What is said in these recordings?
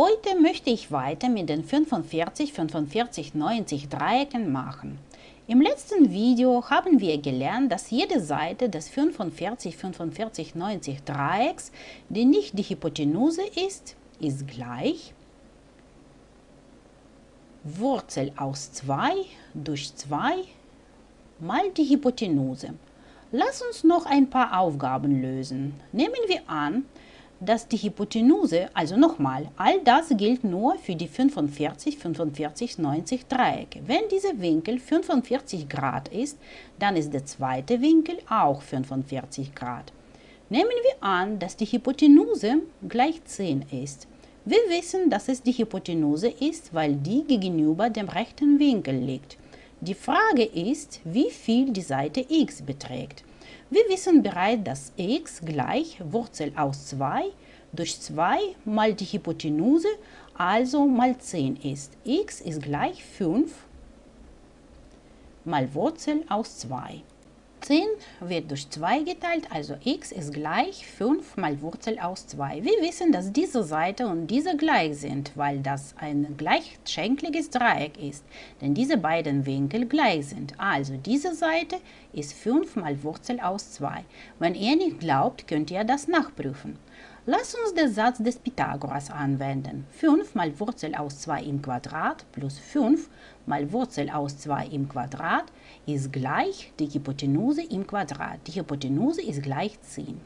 Heute möchte ich weiter mit den 45, 45, 90 Dreiecken machen. Im letzten Video haben wir gelernt, dass jede Seite des 45, 45, 90 Dreiecks, die nicht die Hypotenuse ist, ist gleich Wurzel aus 2 durch 2 mal die Hypotenuse. Lass uns noch ein paar Aufgaben lösen. Nehmen wir an, dass die Hypotenuse, also nochmal, all das gilt nur für die 45, 45, 90 Dreiecke. Wenn dieser Winkel 45 Grad ist, dann ist der zweite Winkel auch 45 Grad. Nehmen wir an, dass die Hypotenuse gleich 10 ist. Wir wissen, dass es die Hypotenuse ist, weil die gegenüber dem rechten Winkel liegt. Die Frage ist, wie viel die Seite x beträgt. Wir wissen bereits, dass x gleich Wurzel aus 2 durch 2 mal die Hypotenuse, also mal 10 ist. x ist gleich 5 mal Wurzel aus 2. 10 wird durch 2 geteilt, also x ist gleich 5 mal Wurzel aus 2. Wir wissen, dass diese Seite und diese gleich sind, weil das ein gleichschenkliges Dreieck ist, denn diese beiden Winkel gleich sind. Also diese Seite ist 5 mal Wurzel aus 2. Wenn ihr nicht glaubt, könnt ihr das nachprüfen. Lass uns den Satz des Pythagoras anwenden. 5 mal Wurzel aus 2 im Quadrat plus 5 mal Wurzel aus 2 im Quadrat ist gleich die Hypotenuse im Quadrat. Die Hypotenuse ist gleich 10.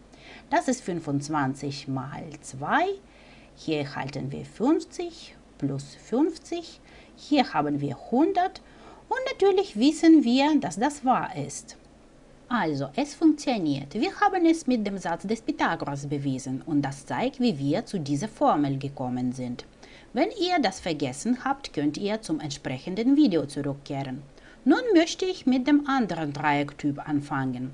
Das ist 25 mal 2. Hier halten wir 50 plus 50. Hier haben wir 100. Und natürlich wissen wir, dass das wahr ist. Also, es funktioniert. Wir haben es mit dem Satz des Pythagoras bewiesen und das zeigt, wie wir zu dieser Formel gekommen sind. Wenn ihr das vergessen habt, könnt ihr zum entsprechenden Video zurückkehren. Nun möchte ich mit dem anderen Dreiecktyp anfangen.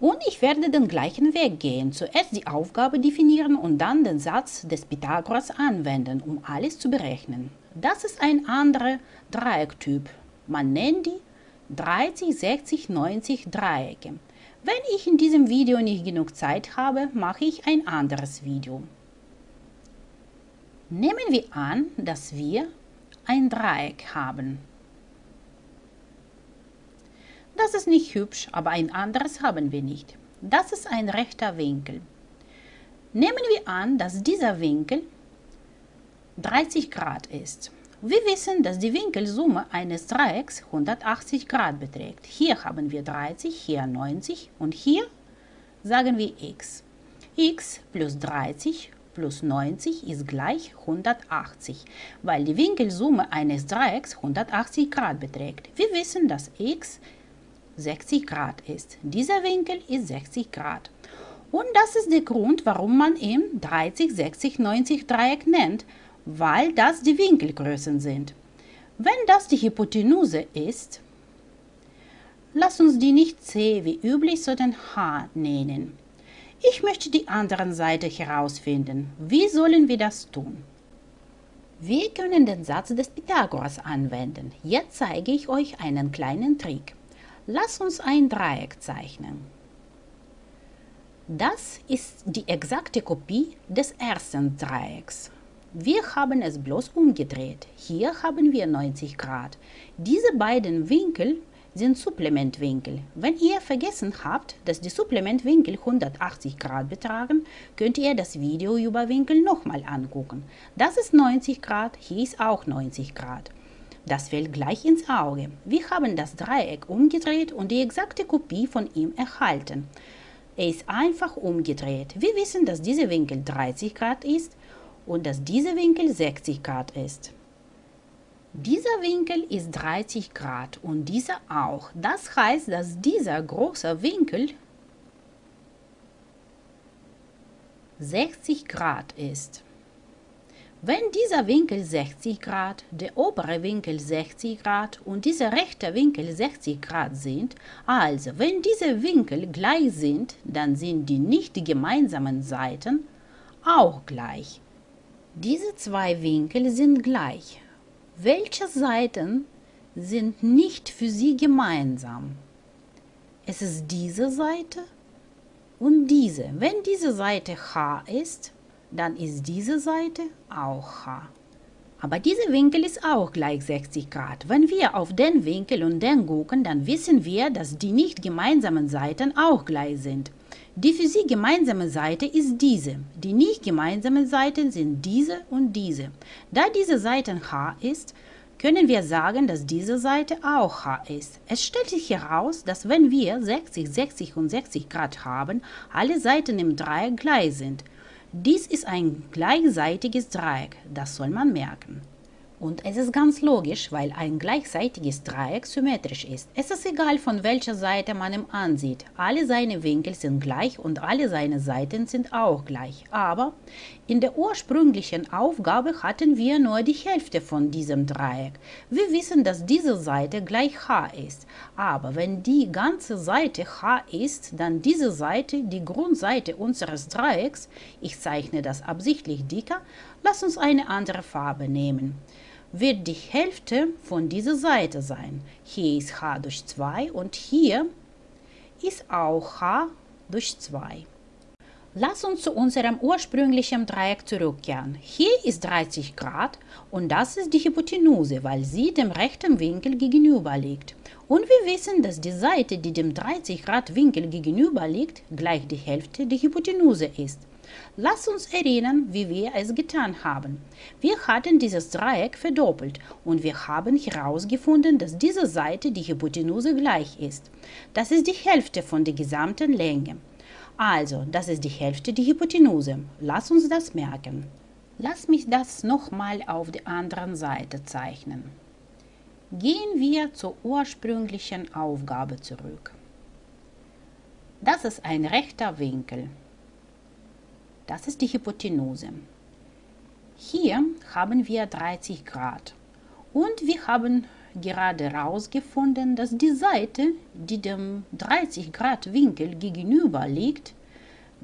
Und ich werde den gleichen Weg gehen. Zuerst die Aufgabe definieren und dann den Satz des Pythagoras anwenden, um alles zu berechnen. Das ist ein anderer Dreiecktyp. Man nennt die 30, 60, 90 Dreiecke. Wenn ich in diesem Video nicht genug Zeit habe, mache ich ein anderes Video. Nehmen wir an, dass wir ein Dreieck haben. Das ist nicht hübsch, aber ein anderes haben wir nicht. Das ist ein rechter Winkel. Nehmen wir an, dass dieser Winkel 30 Grad ist. Wir wissen, dass die Winkelsumme eines Dreiecks 180 Grad beträgt. Hier haben wir 30, hier 90 und hier sagen wir x. x plus 30 plus 90 ist gleich 180, weil die Winkelsumme eines Dreiecks 180 Grad beträgt. Wir wissen, dass x 60 Grad ist. Dieser Winkel ist 60 Grad. Und das ist der Grund, warum man ihn 30, 60, 90 Dreieck nennt, weil das die Winkelgrößen sind. Wenn das die Hypotenuse ist, lass uns die nicht C wie üblich, sondern H nennen. Ich möchte die andere Seite herausfinden. Wie sollen wir das tun? Wir können den Satz des Pythagoras anwenden. Jetzt zeige ich euch einen kleinen Trick. Lass uns ein Dreieck zeichnen. Das ist die exakte Kopie des ersten Dreiecks. Wir haben es bloß umgedreht. Hier haben wir 90 Grad. Diese beiden Winkel sind Supplementwinkel. Wenn ihr vergessen habt, dass die Supplementwinkel 180 Grad betragen, könnt ihr das Video über Winkel nochmal angucken. Das ist 90 Grad, hier ist auch 90 Grad. Das fällt gleich ins Auge. Wir haben das Dreieck umgedreht und die exakte Kopie von ihm erhalten. Er ist einfach umgedreht. Wir wissen, dass dieser Winkel 30 Grad ist und dass dieser Winkel 60 Grad ist. Dieser Winkel ist 30 Grad und dieser auch. Das heißt, dass dieser große Winkel 60 Grad ist. Wenn dieser Winkel 60 Grad, der obere Winkel 60 Grad und dieser rechte Winkel 60 Grad sind, also wenn diese Winkel gleich sind, dann sind die nicht gemeinsamen Seiten auch gleich. Diese zwei Winkel sind gleich. Welche Seiten sind nicht für sie gemeinsam? Es ist diese Seite und diese. Wenn diese Seite H ist, dann ist diese Seite auch h. Aber dieser Winkel ist auch gleich 60 Grad. Wenn wir auf den Winkel und den gucken, dann wissen wir, dass die nicht gemeinsamen Seiten auch gleich sind. Die für sie gemeinsame Seite ist diese. Die nicht gemeinsamen Seiten sind diese und diese. Da diese Seite h ist, können wir sagen, dass diese Seite auch h ist. Es stellt sich heraus, dass wenn wir 60, 60 und 60 Grad haben, alle Seiten im Dreieck gleich sind. Dies ist ein gleichseitiges Dreieck, das soll man merken. Und es ist ganz logisch, weil ein gleichseitiges Dreieck symmetrisch ist. Es ist egal, von welcher Seite man ihn ansieht. Alle seine Winkel sind gleich und alle seine Seiten sind auch gleich. Aber in der ursprünglichen Aufgabe hatten wir nur die Hälfte von diesem Dreieck. Wir wissen, dass diese Seite gleich h ist. Aber wenn die ganze Seite h ist, dann diese Seite, die Grundseite unseres Dreiecks, ich zeichne das absichtlich dicker, lass uns eine andere Farbe nehmen wird die Hälfte von dieser Seite sein. Hier ist h durch 2 und hier ist auch h durch 2. Lass uns zu unserem ursprünglichen Dreieck zurückkehren. Hier ist 30 Grad und das ist die Hypotenuse, weil sie dem rechten Winkel gegenüber liegt. Und wir wissen, dass die Seite, die dem 30 Grad Winkel gegenüber liegt, gleich die Hälfte der Hypotenuse ist. Lass uns erinnern, wie wir es getan haben. Wir hatten dieses Dreieck verdoppelt und wir haben herausgefunden, dass diese Seite die Hypotenuse gleich ist. Das ist die Hälfte von der gesamten Länge. Also, das ist die Hälfte der Hypotenuse. Lass uns das merken. Lass mich das nochmal auf der anderen Seite zeichnen. Gehen wir zur ursprünglichen Aufgabe zurück. Das ist ein rechter Winkel. Das ist die Hypotenuse. Hier haben wir 30 Grad und wir haben gerade herausgefunden, dass die Seite, die dem 30 Grad Winkel gegenüber liegt,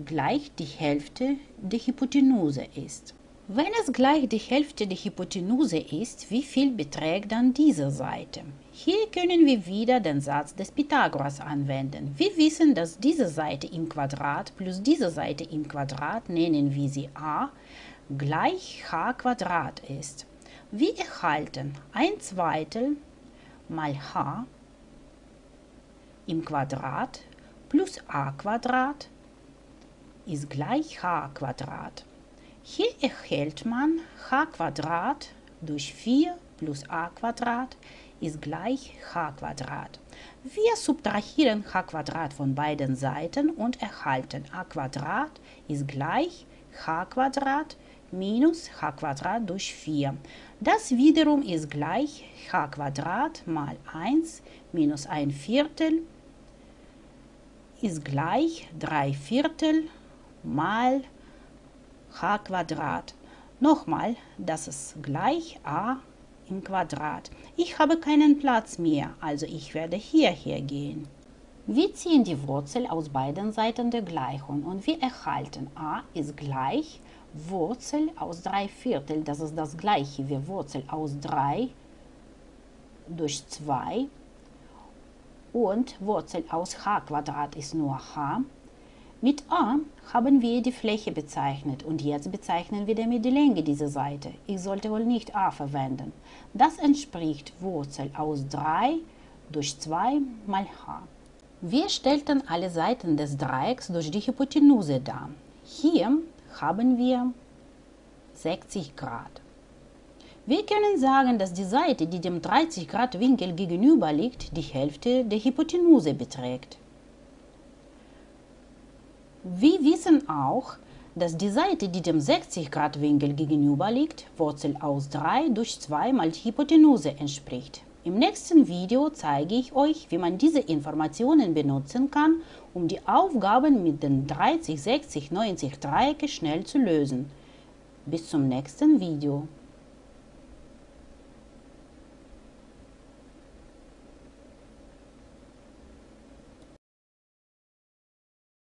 gleich die Hälfte der Hypotenuse ist. Wenn es gleich die Hälfte der Hypotenuse ist, wie viel beträgt dann diese Seite? Hier können wir wieder den Satz des Pythagoras anwenden. Wir wissen, dass diese Seite im Quadrat plus diese Seite im Quadrat, nennen wir sie a, gleich h Quadrat ist. Wir erhalten 1 Zweitel mal h im Quadrat plus a Quadrat ist gleich h Quadrat. Hier erhält man h durch 4 plus a ist gleich h. Wir subtrahieren h von beiden Seiten und erhalten a ist gleich h minus h durch 4. Das wiederum ist gleich h mal 1 minus 1 Viertel ist gleich 3 Viertel mal h Quadrat. Nochmal, das ist gleich a im Quadrat. Ich habe keinen Platz mehr, also ich werde hierher gehen. Wir ziehen die Wurzel aus beiden Seiten der Gleichung und wir erhalten a ist gleich Wurzel aus 3 Viertel, das ist das gleiche wie Wurzel aus 3 durch 2 und Wurzel aus h Quadrat ist nur h mit a haben wir die Fläche bezeichnet und jetzt bezeichnen wir damit die Länge dieser Seite. Ich sollte wohl nicht a verwenden. Das entspricht Wurzel aus 3 durch 2 mal h. Wir stellten alle Seiten des Dreiecks durch die Hypotenuse dar. Hier haben wir 60 Grad. Wir können sagen, dass die Seite, die dem 30 Grad Winkel gegenüber liegt, die Hälfte der Hypotenuse beträgt. Wir wissen auch, dass die Seite, die dem 60 Grad Winkel gegenüber liegt, Wurzel aus 3 durch 2 mal Hypotenuse entspricht. Im nächsten Video zeige ich euch, wie man diese Informationen benutzen kann, um die Aufgaben mit den 30, 60, 90 Dreiecke schnell zu lösen. Bis zum nächsten Video.